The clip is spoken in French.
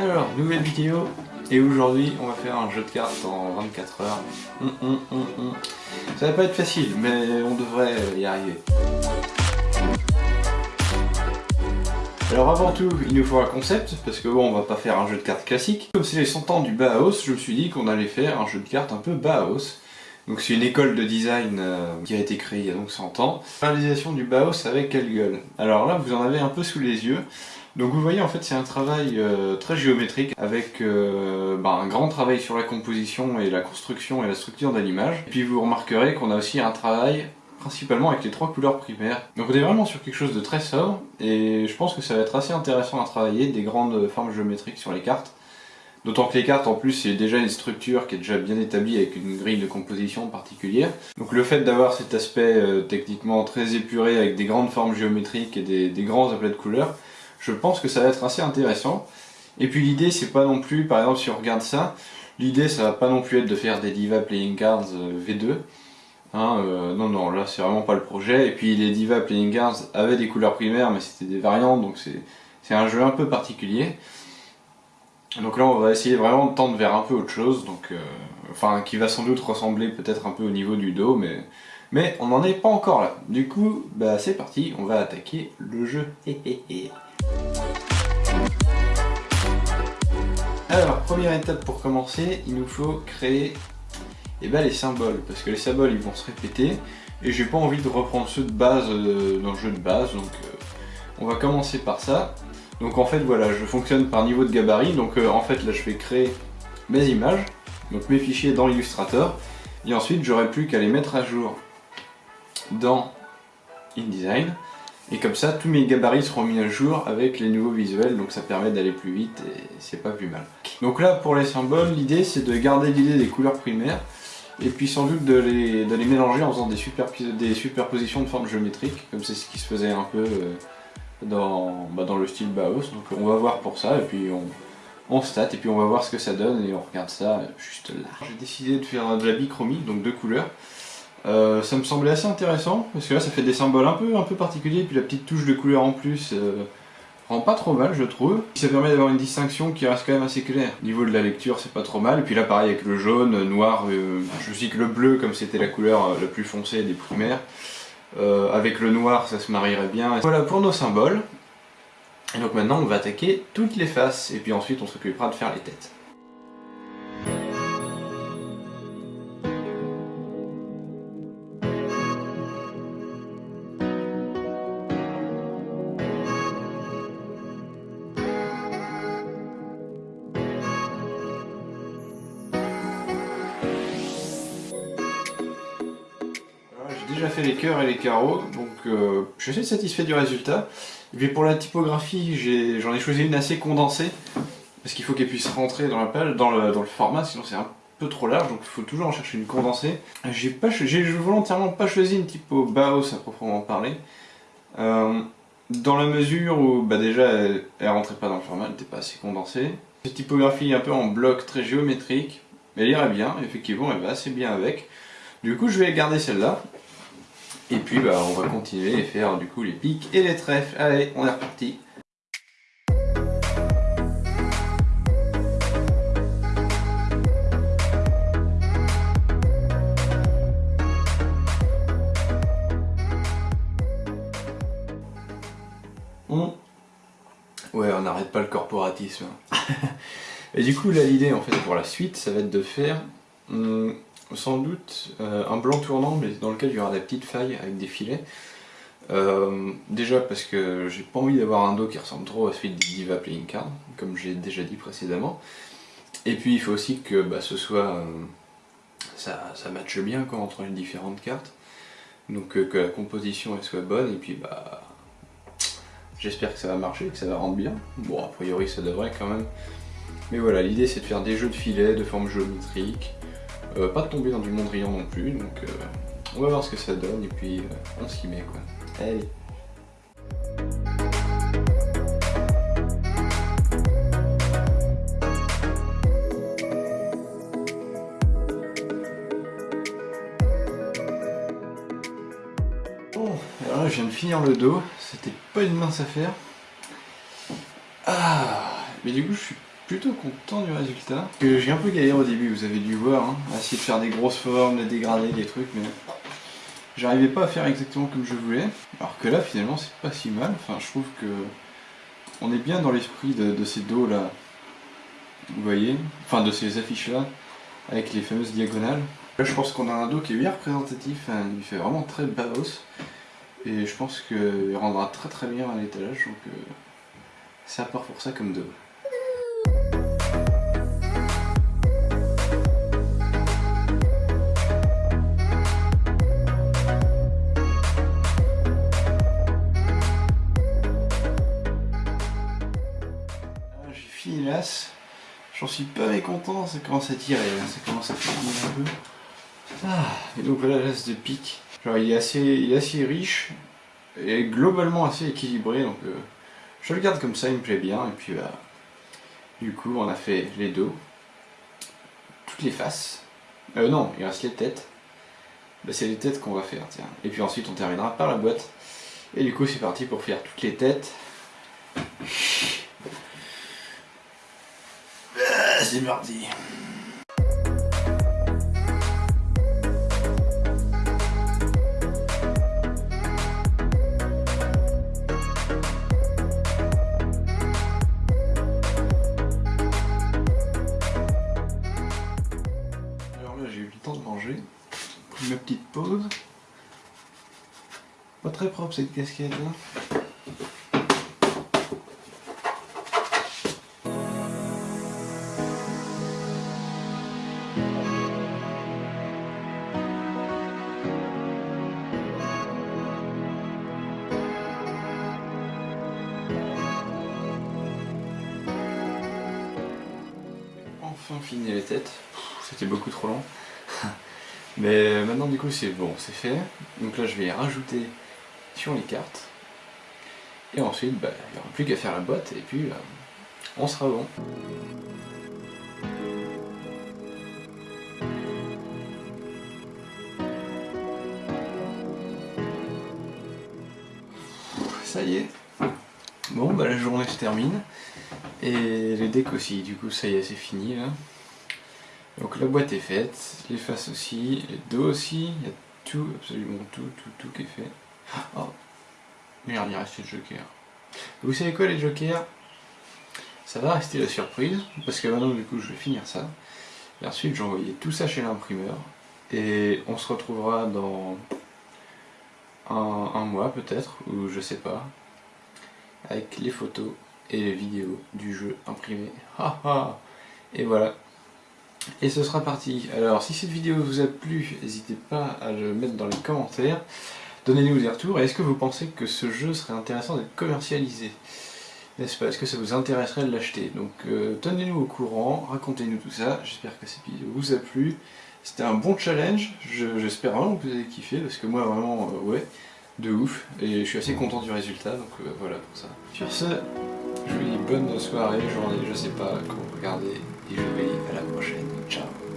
Alors, nouvelle vidéo, et aujourd'hui on va faire un jeu de cartes en 24 heures. Hum, hum, hum, Ça va pas être facile, mais on devrait y arriver. Alors avant tout, il nous faut un concept, parce que bon, on va pas faire un jeu de cartes classique. Comme c'est les 100 ans du Bauhaus, je me suis dit qu'on allait faire un jeu de cartes un peu Bauhaus. Donc c'est une école de design euh, qui a été créée il y a donc 100 ans. Réalisation du Bauhaus avec quelle gueule Alors là, vous en avez un peu sous les yeux. Donc vous voyez en fait c'est un travail euh, très géométrique avec euh, bah, un grand travail sur la composition et la construction et la structure de l'image. Et puis vous remarquerez qu'on a aussi un travail principalement avec les trois couleurs primaires. Donc on est vraiment sur quelque chose de très sobre et je pense que ça va être assez intéressant à travailler, des grandes formes géométriques sur les cartes. D'autant que les cartes en plus c'est déjà une structure qui est déjà bien établie avec une grille de composition particulière. Donc le fait d'avoir cet aspect euh, techniquement très épuré avec des grandes formes géométriques et des, des grands aplats de couleurs, je pense que ça va être assez intéressant. Et puis l'idée c'est pas non plus, par exemple si on regarde ça, l'idée ça va pas non plus être de faire des Diva Playing Cards euh, V2. Hein, euh, non non là c'est vraiment pas le projet. Et puis les Diva Playing Cards avaient des couleurs primaires mais c'était des variantes donc c'est un jeu un peu particulier. Donc là on va essayer vraiment de tendre vers un peu autre chose, donc euh, enfin qui va sans doute ressembler peut-être un peu au niveau du dos, mais, on n'en est pas encore là. Du coup, bah c'est parti, on va attaquer le jeu. Alors, première étape pour commencer, il nous faut créer eh ben, les symboles, parce que les symboles ils vont se répéter, et j'ai pas envie de reprendre ceux de base euh, dans le jeu de base, donc euh, on va commencer par ça. Donc en fait voilà, je fonctionne par niveau de gabarit, donc euh, en fait là je vais créer mes images, donc mes fichiers dans Illustrator, et ensuite j'aurai plus qu'à les mettre à jour dans InDesign, et comme ça tous mes gabarits seront mis à jour avec les nouveaux visuels, donc ça permet d'aller plus vite et c'est pas plus mal. Donc là pour les symboles, l'idée c'est de garder l'idée des couleurs primaires, et puis sans doute de les, mélanger en faisant des, superpositions de formes géométriques, comme c'est ce qui se faisait un peu... Euh, dans, bah, dans le style Baos. Donc on va voir pour ça et puis on, on et puis on va voir ce que ça donne et on regarde ça juste là. J'ai décidé de faire de la bichromie, donc deux couleurs. Euh, ça me semblait assez intéressant parce que là ça fait des symboles un peu, un peu particuliers et puis la petite touche de couleur en plus euh, rend pas trop mal je trouve. Ça permet d'avoir une distinction qui reste quand même assez claire. Au niveau de la lecture c'est pas trop mal et puis là pareil avec le jaune, noir, euh, je sais que le bleu comme c'était la couleur la plus foncée des primaires. Euh, avec le noir, ça se marierait bien. Voilà pour nos symboles. Et donc maintenant, on va attaquer toutes les faces, et puis ensuite on s'occupera de faire les têtes. Déjà fait les cœurs et les carreaux, donc euh, je suis assez satisfait du résultat. Et puis pour la typographie, j'en ai, choisi une assez condensée, parce qu'il faut qu'elle puisse rentrer dans la page, dans le, format, sinon c'est un peu trop large, donc il faut toujours en chercher une condensée. J'ai volontairement pas choisi une typo Baos à proprement parler, euh, dans la mesure où bah déjà elle, rentrait pas dans le format, elle n'était pas assez condensée. Cette typographie un peu en bloc très géométrique, elle irait bien, effectivement elle va assez bien avec. Du coup je vais garder celle-là, et puis bah, on va continuer et faire du coup les pics et les trèfles. Allez, on est reparti. Ouais, on n'arrête pas le corporatisme. et du coup, là, l'idée, en fait, pour la suite, ça va être de faire... Hum, sans doute euh, un blanc tournant mais dans lequel il y aura des petites failles avec des filets. Euh, déjà parce que j'ai pas envie d'avoir un dos qui ressemble trop à celui des Diva Playing Card, comme j'ai déjà dit précédemment. Et puis il faut aussi que bah, ce soit... Euh, ça, ça matche bien quoi, entre les différentes cartes. Donc que la composition soit bonne et puis bah... J'espère que ça va marcher, que ça va rendre bien. Bon a priori ça devrait quand même. Mais voilà, l'idée c'est de faire des jeux de filets, de formes géométriques, euh, pas de tomber dans du Mondrian non plus, donc euh, on va voir ce que ça donne et puis euh, on s'y met quoi. Allez Bon, alors là je viens de finir le dos, c'était pas une mince affaire. Ah, mais du coup je suis plutôt content du résultat. J'ai un peu galéré au début, vous avez dû voir, hein, essayer de faire des grosses formes, des dégradés, des trucs, mais j'arrivais pas à faire exactement comme je voulais. Alors que là, finalement, c'est pas si mal. Enfin, je trouve que on est bien dans l'esprit de, ces dos là, vous voyez, enfin de ces affiches là, avec les fameuses diagonales. Là, je pense qu'on a un dos qui est bien représentatif, hein, il fait vraiment très baos, et je pense qu'il rendra très très bien à l'étalage, donc euh, c'est à part pour ça comme dos. J'en suis pas mécontent, ça commence à tirer, ça commence à finir un peu. Ah, et donc voilà l'as de pique. Genre il est assez, il est assez riche et globalement assez équilibré, donc euh, je le garde comme ça, il me plaît bien. Et puis bah, du coup on a fait les dos, toutes les faces. Euh non, il reste les têtes. Bah, c'est les têtes qu'on va faire, tiens. Et puis ensuite on terminera par la boîte. Et du coup c'est parti pour faire toutes les têtes. Parti. Alors là j'ai eu le temps de manger, pris ma petite pause. Pas très propre cette casquette là. Enfin fini les têtes. C'était beaucoup trop long. Mais maintenant du coup c'est bon, c'est fait. Donc là je vais rajouter sur les cartes. Et ensuite bah, il n'y aura plus qu'à faire la boîte et puis euh, on sera bon. Ça y est. Bon bah la journée se termine. Et les decks aussi, du coup ça y est, c'est fini là. Donc la boîte est faite, les faces aussi, les dos aussi, il y a tout, absolument tout, tout, tout qui est fait. Oh, merde, il reste le joker. Vous savez quoi les jokers? Ça va rester la surprise, parce que maintenant du coup je vais finir ça. Et ensuite j'ai envoyé tout ça chez l'imprimeur. Et on se retrouvera dans un, un mois peut-être, ou je sais pas, avec les photos et les vidéos du jeu imprimé. et voilà. Et ce sera parti. Alors si cette vidéo vous a plu, n'hésitez pas à le mettre dans les commentaires. Donnez-nous des retours. Est-ce que vous pensez que ce jeu serait intéressant d'être commercialisé? N'est-ce pas? Est-ce que ça vous intéresserait de l'acheter? Donc euh, tenez-nous au courant, racontez-nous tout ça. J'espère que cette vidéo vous a plu. C'était un bon challenge. J'espère vraiment que vous avez kiffé parce que moi vraiment, euh, ouais, de ouf. Et je suis assez content du résultat. Donc euh, voilà pour ça. Sur ce, je vous dis bonne soirée, journée, je sais pas, quand vous et je vous dis à la prochaine. Ciao